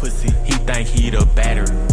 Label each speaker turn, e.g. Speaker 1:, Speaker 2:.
Speaker 1: pussy. He think he the batter.